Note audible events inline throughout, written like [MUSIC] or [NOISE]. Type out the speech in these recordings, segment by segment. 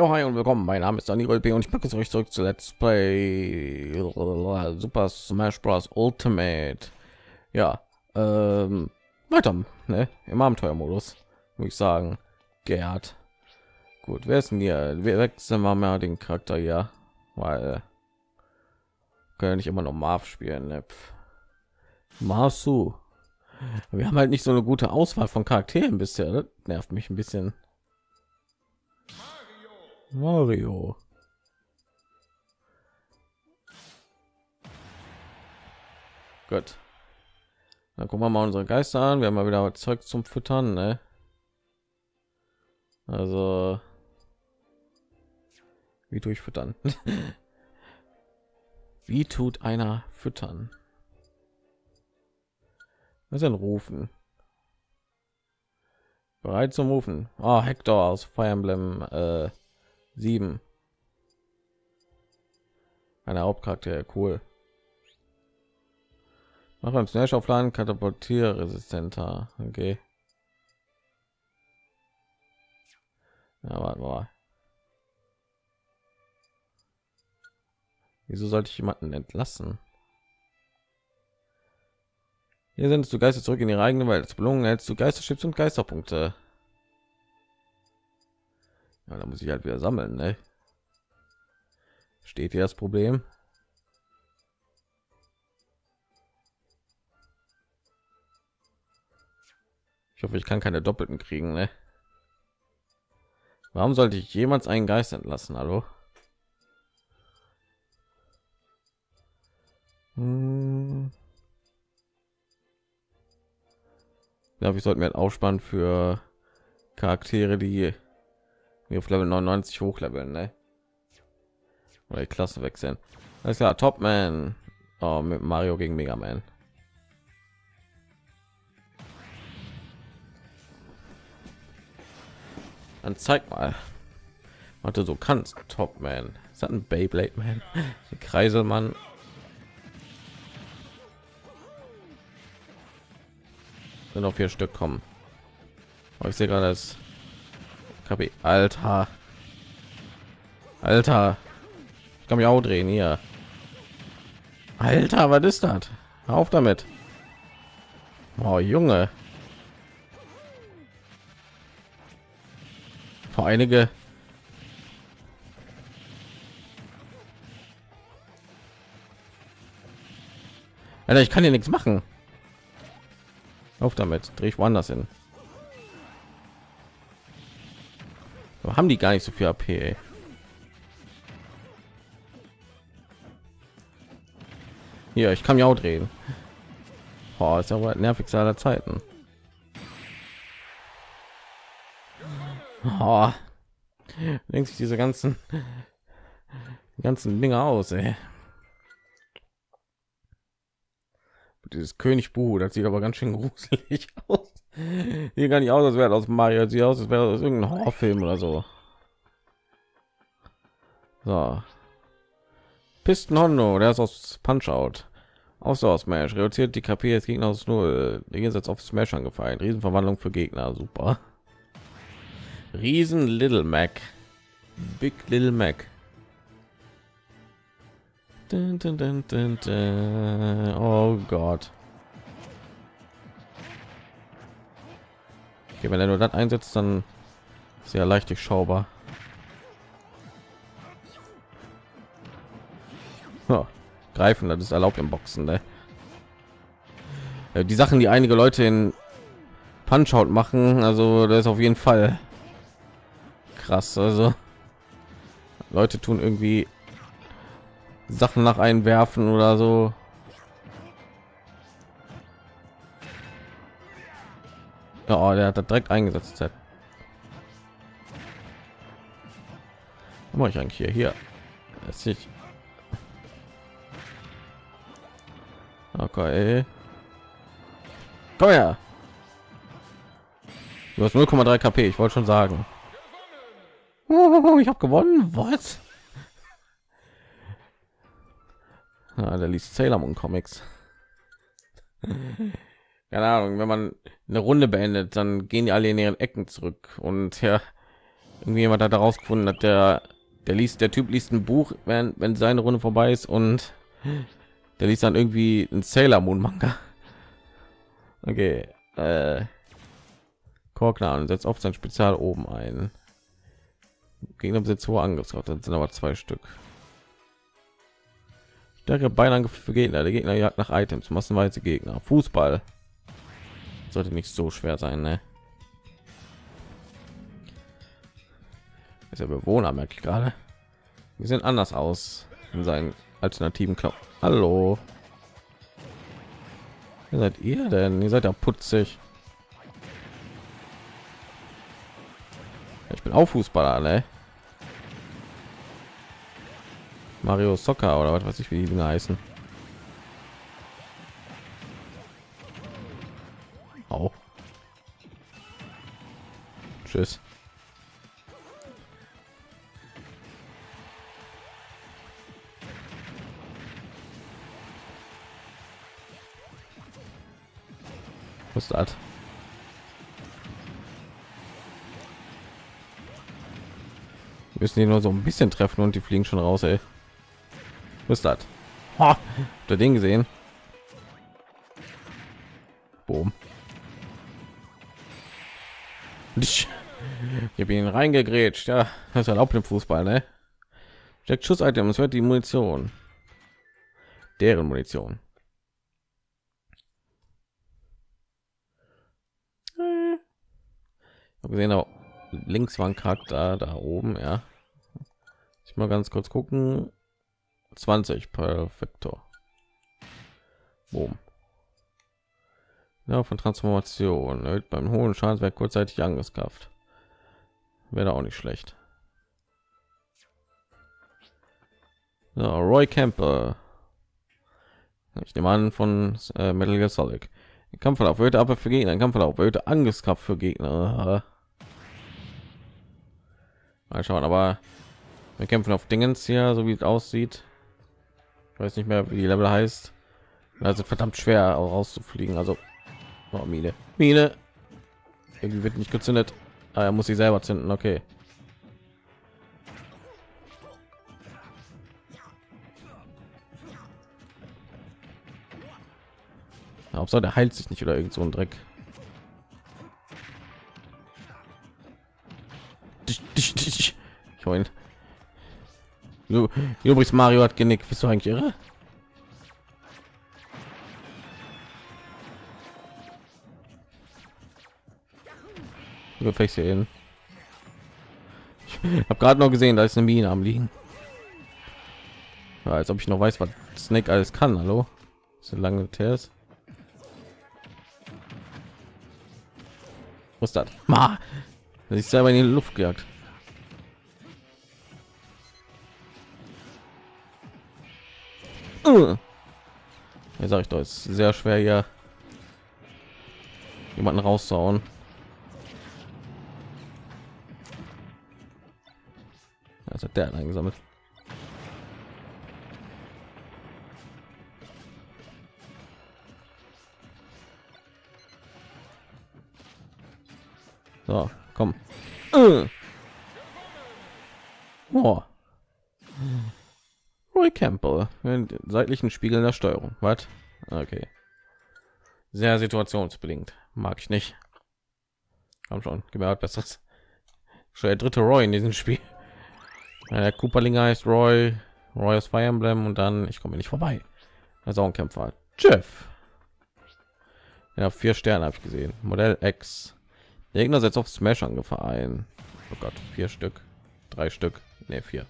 Jo, hi und willkommen. Mein Name ist Daniel B. und ich packe euch zurück zu Let's Play Super Smash Bros. Ultimate. Ja, ähm, weiter, ne? Im Abenteuermodus, muss ich sagen. Gerd. Gut, wer ist denn hier? Wir wechseln mal mehr den Charakter hier, weil können nicht immer noch Marv spielen. Ne? Marsu. Wir haben halt nicht so eine gute Auswahl von Charakteren bisher. Das nervt mich ein bisschen. Mario. Gut. Dann gucken wir mal unsere Geister an. Wir haben mal wieder Zeug zum Füttern, ne? Also wie durchfüttern. [LAUGHS] wie tut einer füttern? Was denn rufen? Bereit zum Rufen. Oh, Hector aus Fire Emblem äh, 7. Eine Hauptcharakter, cool. Mach beim Smash aufladen, katapultier resistenter. Okay. Ja, warte mal. Wieso sollte ich jemanden entlassen? Hier sind du Geister zurück in ihre eigene Welt. Als Belohnung hältst du Geisterchips und Geisterpunkte. Ja, da muss ich halt wieder sammeln, ne? Steht hier das Problem? Ich hoffe, ich kann keine doppelten kriegen, ne? Warum sollte ich jemals einen Geist entlassen? Hallo? Hm. Ja, wir sollten wir aufspannen für Charaktere, die auf Level 99 hochleveln, ne? Oder die Klasse wechseln. Alles klar, Topman. Oh, mit Mario gegen Mega Man. Dann zeig mal, du so kannst, Topman. Ist das ein Beyblade Man? [LAUGHS] Kreiselmann. Sind noch vier Stück kommen. Aber ich sehe gerade das KP. Alter. Alter. Ich kann mich auch drehen hier. Alter, was ist das? Auf damit. Oh, Junge. Vor einige Alter, ich kann hier nichts machen. Auf damit, drehe ich woanders hin. Aber haben die gar nicht so viel AP. Ey. Hier, ich kann ja auch drehen. Boah, ist ja wohl nervig aller Zeiten. Oh. Denkt sich diese ganzen ganzen Dinge aus, ey. dieses König das sieht aber ganz schön gruselig [LAUGHS] aus. Hier gar nicht aus, als wäre aus Mario, sieht aus, als wäre aus irgendein Horrorfilm oder so. So. Pisten Hondo, der ist aus Punch Out. Auch so aus Smash. Reduziert die KP des Gegners nur Gegensatz auf Smash angefallen. Riesenverwandlung für Gegner, super. Riesen Little Mac. Big Little Mac. Dun, dun, dun. Oh Gott. Okay, wenn er nur das einsetzt, dann sehr leicht durchschaubar. Oh, greifen, das ist erlaubt im Boxen. Ne? Die Sachen, die einige Leute in Punch Out machen, also das ist auf jeden Fall krass. Also Leute tun irgendwie Sachen nach einwerfen oder so. Oh, der hat das direkt eingesetzt. Was mache ich eigentlich hier? Hier. Das ich. Okay. Komm her. Du hast 0,3 KP. Ich wollte schon sagen. Ich habe gewonnen. Was? [LAUGHS] Ja, der liest Sailor Moon Comics. [LAUGHS] Keine Ahnung, wenn man eine Runde beendet, dann gehen die alle in ihren Ecken zurück und ja, irgendwie jemand hat daraus gefunden hat der der liest der typ liest ein buch wenn wenn seine runde vorbei ist und der liest dann irgendwie ein sailor moon manga okay äh, Korkner und setzt oft sein Spezial oben ein. Gegner besitzt hohe Angriffskraft, das sind aber zwei Stück. Stärkere Beinangriff für Gegner. Der Gegner jagt nach Items, massenweise Gegner. Fußball sollte nicht so schwer sein, ne? Ist der Bewohner merke ich gerade. Wir sehen anders aus in seinen alternativen Knopf. Hallo. Wer seid ihr denn? Ihr seid ja putzig. Ich bin auch Fußballer, ne? Mario Soccer oder was weiß ich, wie die Dinge heißen. Auch. Tschüss. Was ist das? müssen die nur so ein bisschen treffen und die fliegen schon raus ey. was ist das ha, der ding gesehen habe ihn reingegrätscht. Ja das erlaubt im fußball ne? Steckt schuss es wird die munition. Deren munition. Gesehen auch links war ein charakter da oben ja. Ich mal ganz kurz gucken. 20 perfektor. Ja, von Transformation. Beim hohen Schadenswert kurzzeitig Angriffskraft. Wäre auch nicht schlecht. Ja, Roy Camper. Ich nehme an von äh, Metal Gear Solid. Kampfverlauf erhöhte aber für Gegner, Kampfverlauf erhöhte Angriffskraft für Gegner. Mal schauen, aber wir kämpfen auf Dingens hier, so wie es aussieht. Ich weiß nicht mehr, wie die Level heißt. Also verdammt schwer rauszufliegen. Also oh, Mine, Mine. Irgendwie wird nicht gezündet. Ah, er muss sie selber zünden. Okay. Hauptsache der heilt sich nicht oder irgend so ein Dreck. Ich Du, übrigens, Mario hat genickt. Bist du eigentlich irre? Fängst hier hin. Ich habe gerade noch gesehen, da ist eine Mine am liegen. Ja, als ob ich noch weiß, was Snake alles kann. Hallo, so lange Tests. Was das? Ma, ist selber in die Luft gejagt. Ja, sag ich doch, ist sehr schwer hier jemanden rauszuhauen. Hat der eingesammelt. So, komm. Oh. Roy Campbell, seitlichen Spiegel der Steuerung. Was? Okay. Sehr situationsbedingt. Mag ich nicht. Komm schon, gib mir was besseres. Schon der dritte Roy in diesem Spiel. Der Cooperling heißt Roy, Roy aus Fire Emblem und dann, ich komme nicht vorbei. Also ein Kämpfer. Jeff. Ja, vier Sterne habe ich gesehen. Modell X. Der Gegner setzt auf Smash Angriff ein. Oh Gott, vier Stück, drei Stück, ne vier.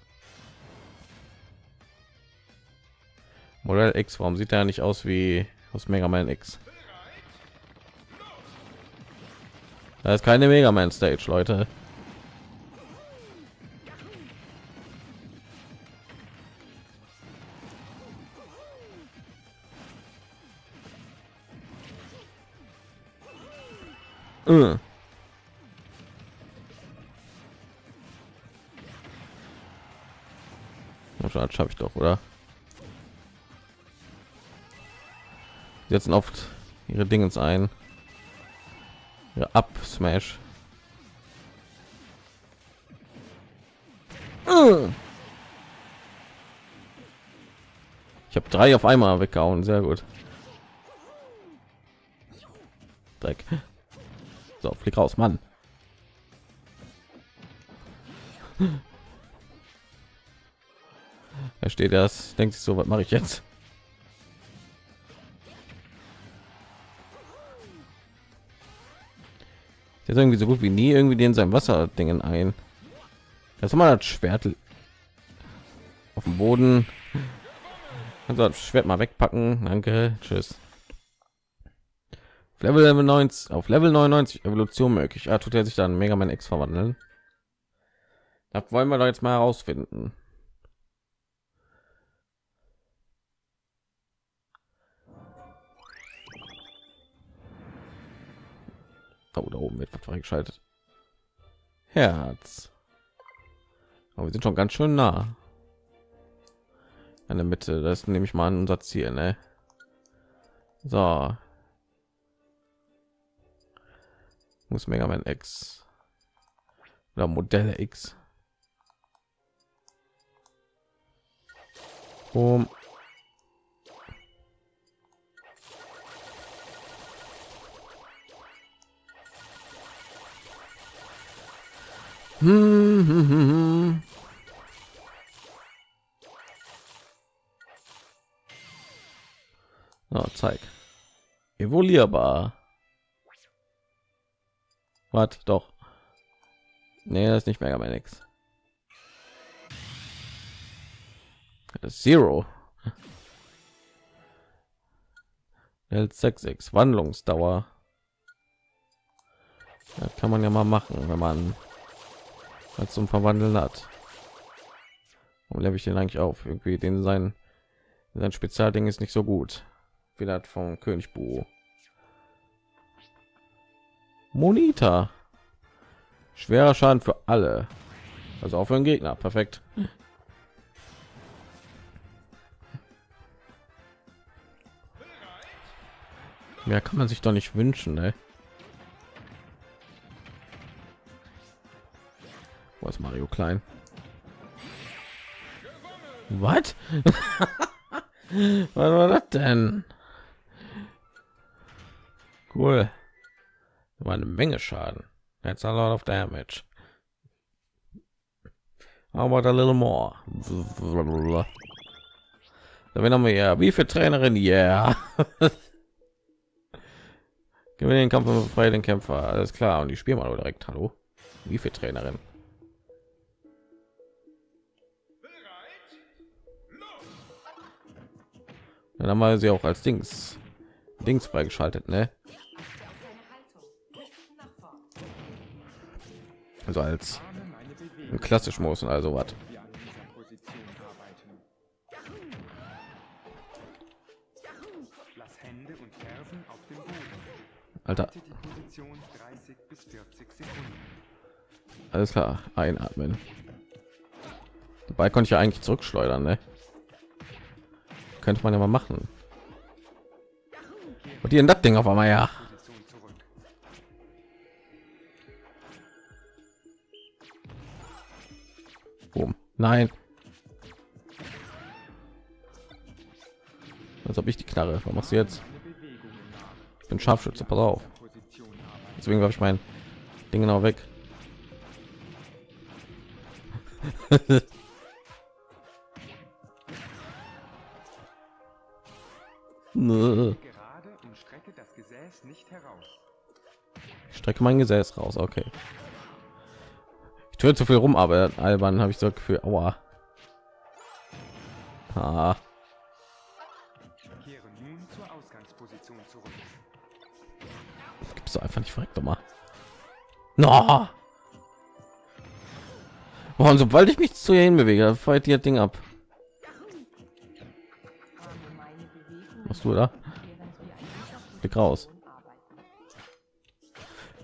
Modell X, warum sieht er nicht aus wie aus Mega Man X? Da ist keine Mega Man Stage, Leute. Uh. Das schaffe ich doch, oder? setzen oft ihre Dingens ein. Ja, ab Smash. Ich habe drei auf einmal weggehauen, sehr gut. Dreck. So, flieg raus, Mann. [LAUGHS] Er steht das, denkt sich so, was mache ich jetzt? Jetzt irgendwie so gut wie nie irgendwie den sein Wasserdingen ein. Das mal das Schwert auf dem Boden. Also das Schwert mal wegpacken. Danke. Tschüss. Auf Level 99 auf Level 99 Evolution möglich. Ah, tut er sich dann Mega Man X verwandeln? Das wollen wir doch jetzt mal herausfinden. Oh, da oben wird freigeschaltet. Herz. Aber wir sind schon ganz schön nah. In der Mitte, das nehme ich mal an unser Ziel, ne? So. Muss Mega Man X oder Modelle X. Um [LAUGHS] Hm, oh, zeig. Evolierbar. Was? Doch. Nee, das ist nicht Mega Man X. Zero. L66 Wandlungsdauer. Das kann man ja mal machen, wenn man als zum Verwandeln hat. Und lebe ich den eigentlich auf? Irgendwie den sein sein Spezialding ist nicht so gut. Wie das vom König Bu. Monita. Schwerer Schaden für alle. Also auch für den Gegner. Perfekt. Mehr kann man sich doch nicht wünschen, ne? Wo ist Mario Klein? Was? [LAUGHS] Was war das denn? Cool. Menge Schaden. That's a lot of damage. How about a little more? Da haben wir ja, wie für Trainerin, ja. [LAUGHS] Yeah. Gewinne den Kampf und befreie den Kämpfer. Alles klar. Und die spielen mal direkt. Hallo. Wie für Trainerin? Dann haben wir sie auch als Dings Dings freigeschaltet, ne? Also als klassisch muss also was. Alter. Alles klar, einatmen. Dabei konnte ich ja eigentlich zurückschleudern, ne? könnte man ja mal machen und die das ding auf einmal ja nein als ob ich die knarre was machst du jetzt ich bin scharfschütze pass auf deswegen habe ich mein ding genau weg Gerade und strecke das Gesäß nicht heraus. Ich strecke mein Gesäß raus, okay. Ich zu viel rum, aber albern habe ich so Gefühl, aua. Ah. Gibt's doch einfach nicht verreckt doch mal. No. Warum, sobald ich mich zu ihnen bewege, fällt ihr Ding ab. machst du da Blick raus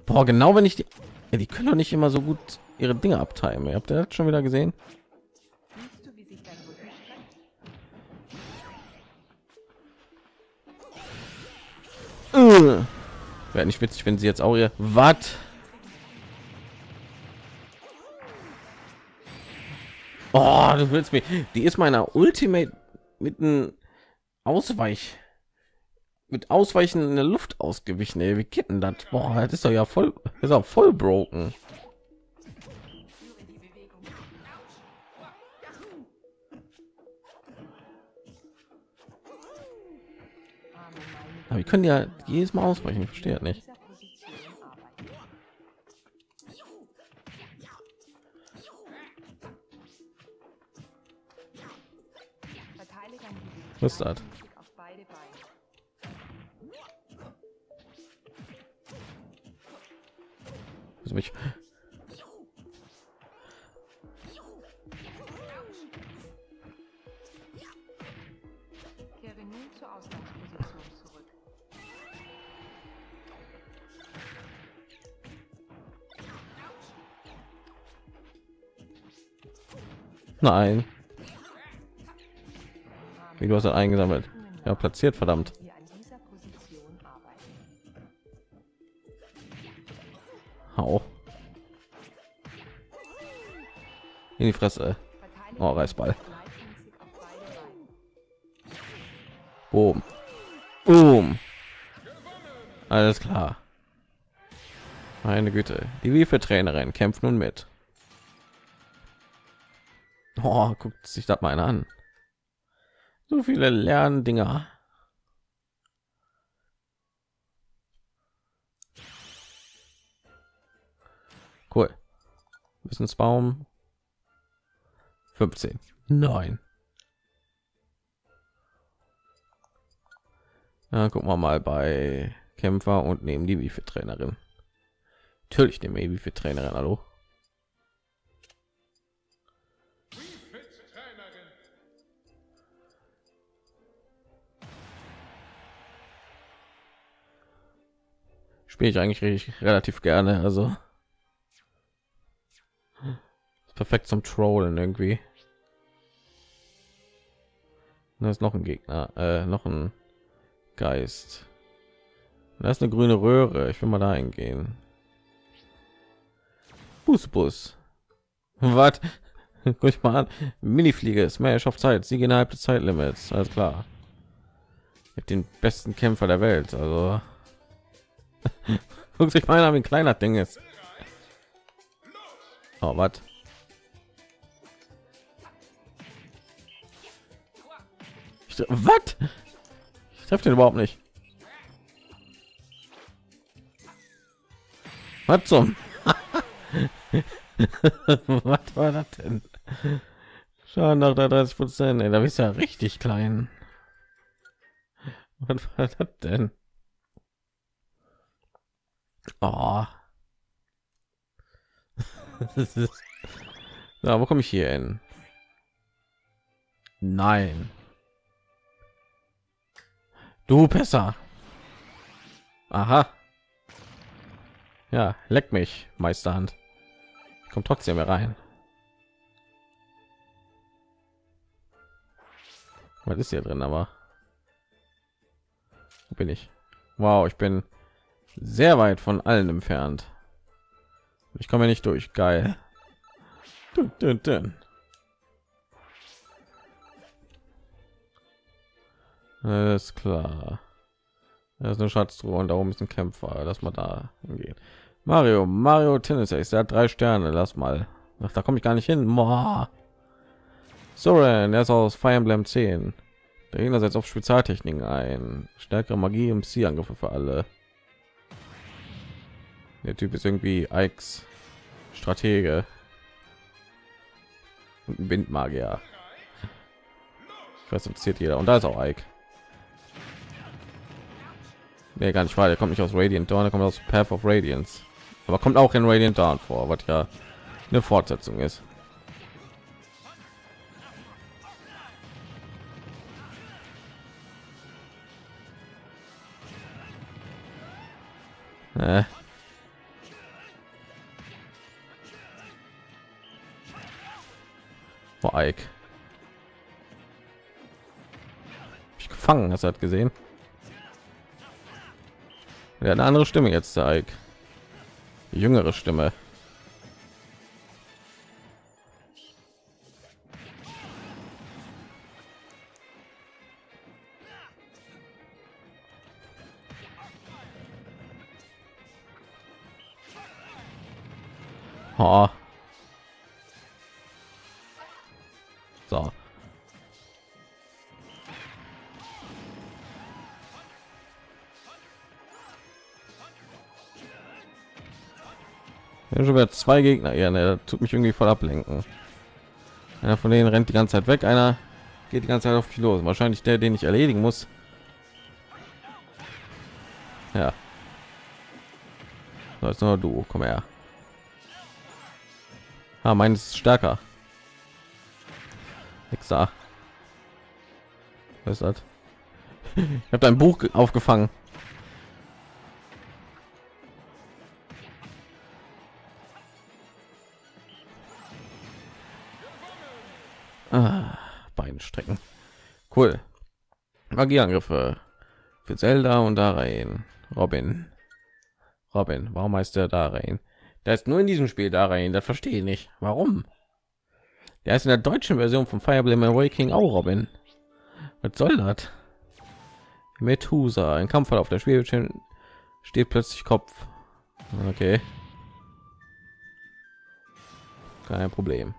Boah, genau wenn ich die ja, die können doch nicht immer so gut ihre dinge abteilen habt ihr das schon wieder gesehen äh. wäre nicht witzig wenn sie jetzt auch ihr was Oh, du willst mich. Die ist meiner Ultimate mit einem Ausweich mit Ausweichen in der Luft ausgewichen. Ey. Wie denn das? Boah, das ist doch ja voll, ist auch voll broken. Aber wir können ja jedes Mal ausweichen. Ich verstehe nicht. Was ist das? Mich Nein. Wie du hast eingesammelt. Ja, platziert, verdammt. Hau. In die Fresse. Oh, Reißball. Boom. Boom. Alles klar. Meine Güte. Die Wiefe Trainerin kämpft nun mit. Oh, guckt sich das mal einer an. So viele Lerndinger. Cool. Wissensbaum 15. Nein. Ja, gucken wir mal bei Kämpfer und nehmen die wie für Trainerin. Natürlich nehmen wir wie für Trainerin. Hallo. Spiele ich eigentlich richtig, relativ gerne. Also ist perfekt zum Trollen irgendwie. Da ist noch ein Gegner, äh, noch ein Geist. Da ist eine grüne Röhre. Ich will mal da hingehen. Bus, Bus. Was? [LAUGHS] Guck ich mal an. Minifliege, Smash auf Zeit. Siege innerhalb des Zeitlimits. Alles klar. Mit den besten Kämpfer der Welt. Also. [LAUGHS] Guck sich an, wie ein kleiner Ding ist. Oh, was? Was? Ich treffe den überhaupt nicht. Was zum? [LAUGHS] Was war das denn? Schauen nach der 30 Prozent. Da bist ja richtig klein. Was war das denn? Oh. [LAUGHS] ja, wo komme ich hier hin? Nein. Du besser. Aha. Ja, leck mich, Meisterhand. Ich komme trotzdem mehr rein. Was ist hier drin, aber wo bin ich? Wow, ich bin sehr weit von allen entfernt. Ich komme nicht durch. Geil. Dun, dun, dun. Alles klar. Da ist eine Schatztruhe und da oben ist ein Kämpfer. Lass mal da hingehen. Mario, Mario Tennis, ich hat drei Sterne. Lass mal. Ach, da komme ich gar nicht hin. Boah. Soren, er ist aus Fire Emblem 10. Der Gegner setzt auf Spezialtechniken ein. Stärkere Magie im Angriffe für alle. Der Typ ist irgendwie Ikes Stratege und ein Windmagier. Interessiert jeder. Und da ist auch Ike. Nee, gar nicht wahr. Der kommt nicht aus Radiant Dawn, der kommt aus Path of Radiance. Aber kommt auch in Radiant Dawn vor, was ja eine Fortsetzung ist. Äh. Ike. Ich gefangen, hast hat gesehen. Ja, eine andere Stimme jetzt, der Ike. Die jüngere Stimme. Wieder zwei Gegner. Ja, ne, tut mich irgendwie voll ablenken. Einer von denen rennt die ganze Zeit weg, einer geht die ganze Zeit auf mich los. Wahrscheinlich der, den ich erledigen muss. Ja. So, jetzt nur du, komm her. Ah, meines ist stärker. Wichser. Was ist das? [LAUGHS] Ich habe dein Buch aufgefangen. Ah, Beinstrecken. Cool. Magieangriffe für Zelda und da rein. Robin. Robin, warum heißt der da rein? Der ist nur in diesem Spiel da rein. Das verstehe ich nicht. Warum? Der ist in der deutschen Version von Fire Emblem Awakening auch Robin. Was soll das? Methusa, ein Kampf auf der Spielbildschirm steht plötzlich Kopf. Okay. Kein Problem.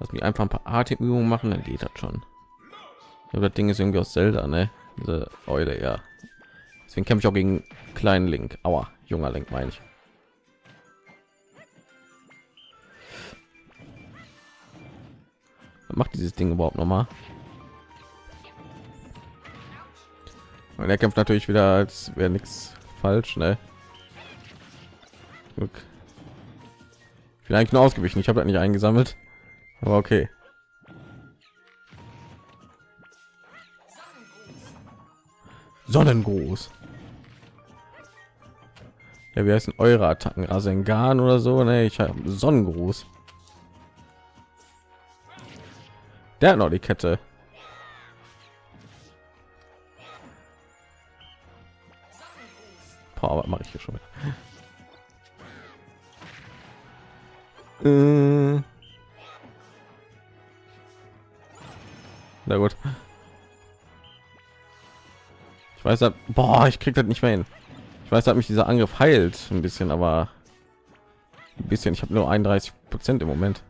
Lass mich einfach ein paar Atemübungen machen, dann geht das schon. Ja, das Ding ist irgendwie aus Zelda, ne? Diese Eule, ja. Deswegen kämpfe ich auch gegen kleinen Link. Aua, junger Link meine ich. Was macht dieses Ding überhaupt noch mal? Und er kämpft natürlich wieder, als wäre nichts falsch, ne? Glück. Vielleicht nur ausgewichen. Ich habe das nicht eingesammelt. Aber okay. Sonnengruß. Ja, wie heißen eure Attacken? Rasengan oder so? Ne, ich habe Sonnengruß. Der hat noch die Kette. Boah, was mache ich hier schon wieder? Äh. Na gut. Ich weiß, dass, boah, ich krieg das nicht mehr hin. Ich weiß, dass mich dieser Angriff heilt ein bisschen, aber ein bisschen. Ich habe nur 31 Prozent im Moment.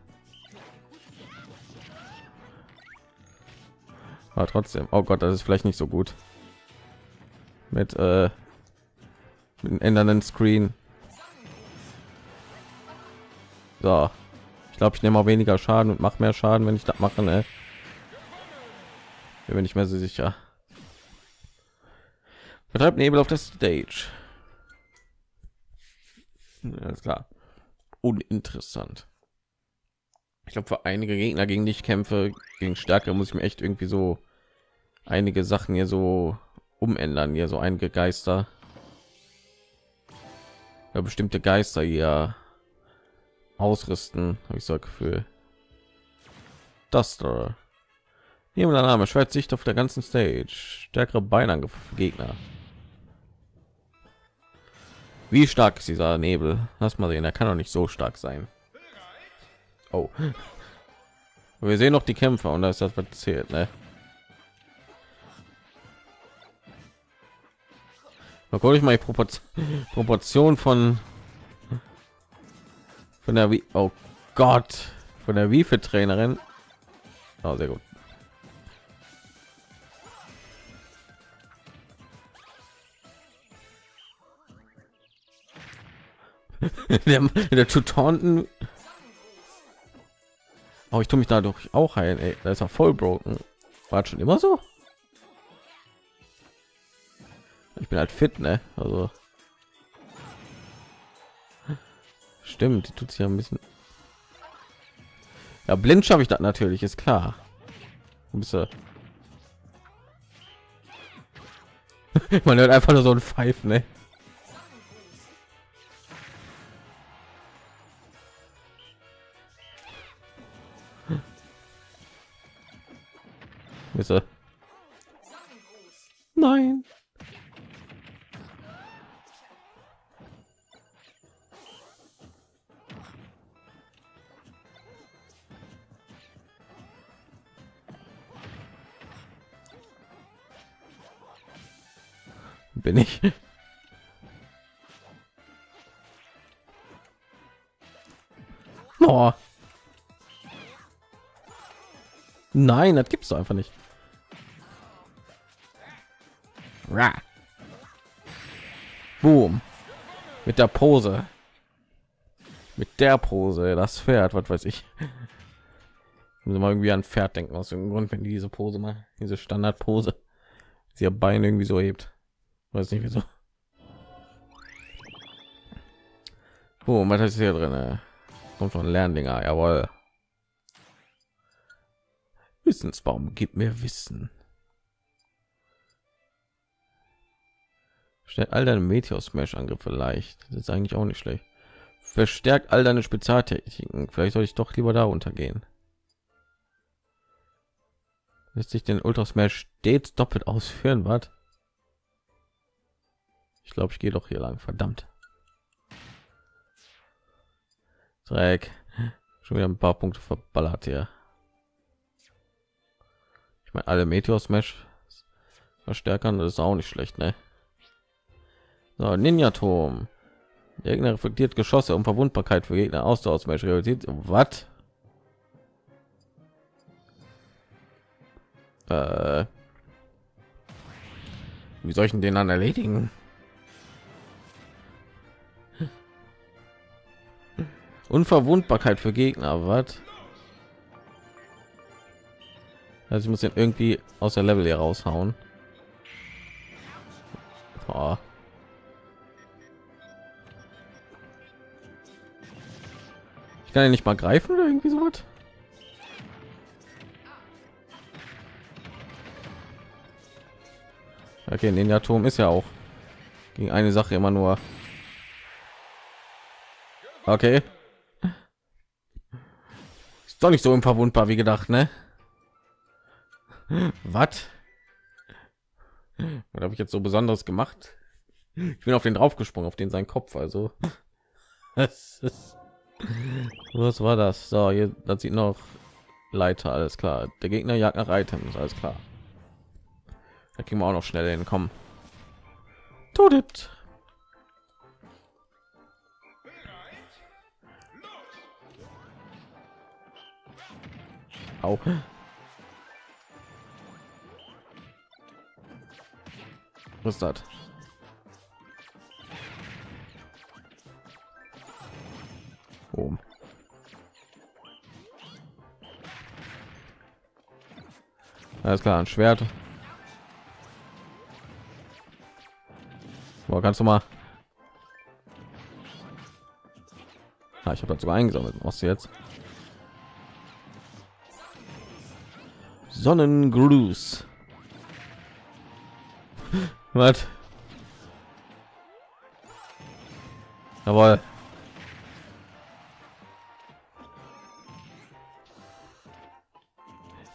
Aber trotzdem, oh Gott, das ist vielleicht nicht so gut. Mit, äh, mit einem ändernden Screen. So, ich glaube, ich nehme auch weniger Schaden und mache mehr Schaden, wenn ich das mache. Ne? Bin mir nicht mehr so sicher. Betreibt Nebel auf der Stage. Alles klar. Uninteressant. Ich glaube, für einige Gegner, gegen die ich kämpfe, gegen Stärke, muss ich mir echt irgendwie so einige Sachen hier so umändern. Hier so einige Geister. Ja, bestimmte Geister hier ausrüsten, habe ich so ein Gefühl. Das da. Hier der Name Schwert Sicht auf der ganzen Stage. Stärkere Beinangriffe für Gegner. Wie stark ist dieser Nebel? Lass mal sehen, er kann doch nicht so stark sein. Oh. [LAUGHS] Wir sehen noch die Kämpfer und da ist das was zählt, ne? Mal gucke ich mal die Propor [LAUGHS] Proportion von von der wie oh Gott von der wie für Trainerin. Oh, sehr gut. [LAUGHS] der, der Tutonten. Oh, ich tue mich dadurch auch heilen. Ey. Da ist er voll broken. War schon immer so. Ich bin halt fit, ne? Also stimmt, die tut sich ja ein bisschen. Ja, blind schaffe ich das natürlich, ist klar. Bist du? [LAUGHS] Man hört einfach nur so ein Pfeifen, ne? Nein. Nein, das gibt's doch einfach nicht. Ra. Boom. Mit der Pose. Mit der Pose, das Pferd, was weiß ich. Muss mal irgendwie an Pferd denken aus dem Grund, wenn die diese Pose mal, diese Standardpose, sie ihr Bein irgendwie so hebt. Weiß nicht wieso. Oh, was ist hier drin? Kommt schon Lerndinger, jawohl. Wissensbaum gibt mir Wissen. Stellt all deine Meteor Smash Angriffe leicht. Das ist eigentlich auch nicht schlecht. Verstärkt all deine Spezialtechniken. Vielleicht soll ich doch lieber da untergehen. Lässt sich den Ultra Smash stets doppelt ausführen, was? Ich glaube, ich gehe doch hier lang. Verdammt. Dreck. Schon wieder ein paar Punkte verballert hier. Ich meine, alle Meteor Smash verstärkern, das ist auch nicht schlecht, ne? So, Ninja Turm. Gegner reflektiert Geschosse um Verwundbarkeit für Gegner Ausdauer Smash realisiert. Was? Äh, wie soll ich den dann erledigen? Unverwundbarkeit für Gegner, was? Also ich muss den irgendwie aus der Level hier raushauen. Boah. Ich kann ja nicht mal greifen oder irgendwie so was. Okay, Ninja Turm ist ja auch gegen eine Sache immer nur. Okay. Ist doch nicht so unverwundbar wie gedacht, ne? Was? Was habe ich jetzt so besonders gemacht? Ich bin auf den draufgesprungen, auf den sein Kopf, also. [LAUGHS] Was war das? So, hier, das sieht noch Leiter, alles klar. Der Gegner jagt nach Items, alles klar. Da kriegen wir auch noch schnell hinkommen. Tut it. Au. Was ist das? Alles klar, ein Schwert. Boah, kannst du mal? Ah, ich habe dazu eingesammelt. Was jetzt? Sonnengruß. Was? Jawohl.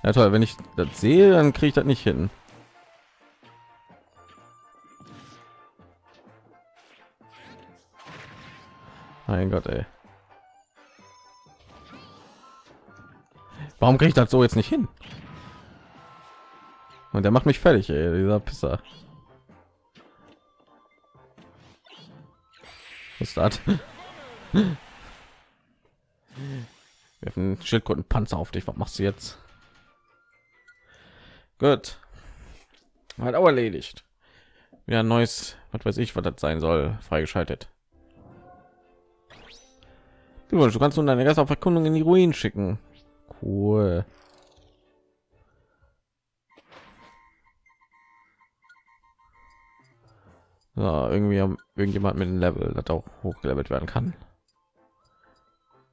Ja toll, wenn ich das sehe, dann kriege ich das nicht hin. Mein Gott, ey. Warum kriege ich das so jetzt nicht hin? Und der macht mich fertig, ey, dieser Pisser. Das? Werfen Schildkrötenpanzer auf dich. Was machst du jetzt? Gut. Halt auch erledigt. Ja, neues, was weiß ich, was das sein soll, freigeschaltet. Du, kannst nun deine Gäste auf Erkundung in die Ruinen schicken. Cool. Ja, irgendwie haben irgendjemand mit dem Level, das auch hochgelevelt werden kann.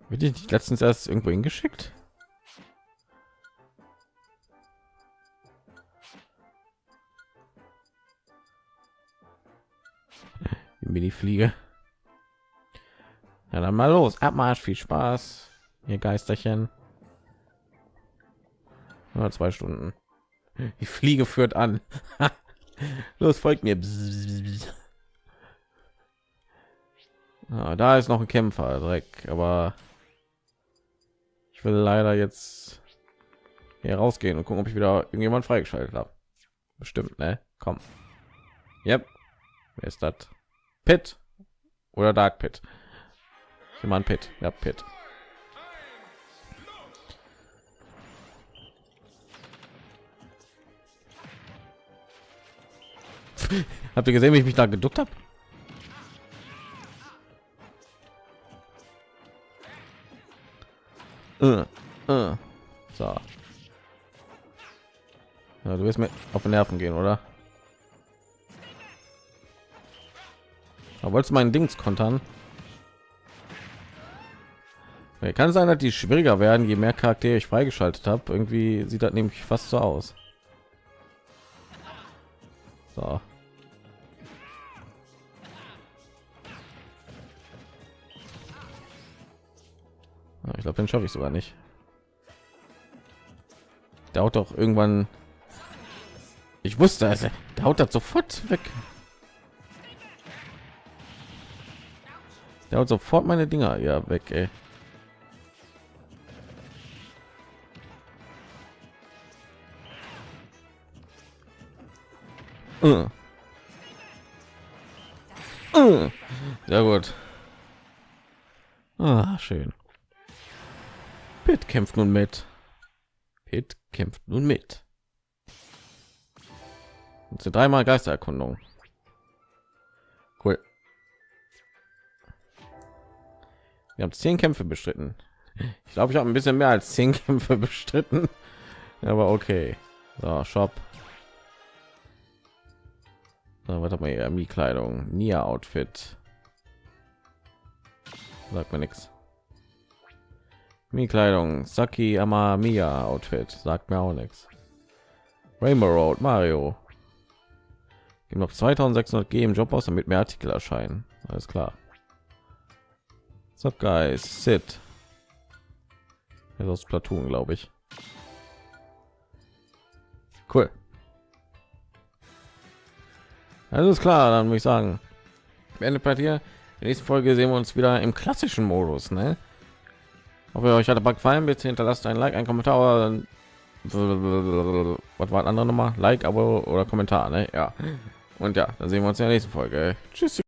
Wird ich letztens erst irgendwo hingeschickt? Mini Fliege. Ja, dann mal los. Abmarsch, viel Spaß. Ihr Geisterchen. Ja, zwei Stunden. Die Fliege führt an. [LAUGHS] los, folgt mir. Ah, da ist noch ein Kämpfer, Dreck. Aber ich will leider jetzt hier rausgehen und gucken, ob ich wieder irgendjemand freigeschaltet habe. Bestimmt, ne? Komm. Yep. Wer ist das? Pit oder Dark Pit? Jemand Pit. Ja, Pit. [LAUGHS] Habt ihr gesehen, wie ich mich da geduckt habe? Äh, äh. So. Ja, du wirst mir auf den Nerven gehen, oder? Da wolltest du meinen Dings kontern? Ja, kann sein, dass die schwieriger werden, je mehr Charaktere ich freigeschaltet habe. Irgendwie sieht das nämlich fast so aus. So. Ich glaube, den schaffe ich sogar nicht. Haut doch irgendwann. Ich wusste, also, der haut das sofort weg. Der haut sofort meine Dinger ja weg, ey. Äh. Äh. Sehr gut. Ah, schön. Kämpft nun mit. Pit kämpft nun mit. Und sind dreimal Geistererkundung. Cool. Wir haben zehn Kämpfe bestritten. Ich glaube, ich habe ein bisschen mehr als zehn [LAUGHS] Kämpfe bestritten. Aber okay. So, Shop. So, was hat man hier? Mi-Kleidung, Nia-Outfit. Sagt mir nichts. Mi-Kleidung, Saki Amamiya Outfit. Sagt mir auch nichts. Rainbow Road, Mario. Geben noch 2600 G im Job aus, damit mehr Artikel erscheinen. Alles klar. Sup guys, sit. Das ist aus Platoon, glaube ich. Cool. Alles klar, dann würde ich sagen, beendet bei dir. In der nächsten Folge sehen wir uns wieder im klassischen Modus. Ne? Hoffe, euch hat der Bug gefallen. Bitte hinterlasst ein Like, ein Kommentar. Was war ein anderer Nummer? Like, Abo oder Kommentar. Ne? Ja. Und ja, dann sehen wir uns in der nächsten Folge. Tschüss.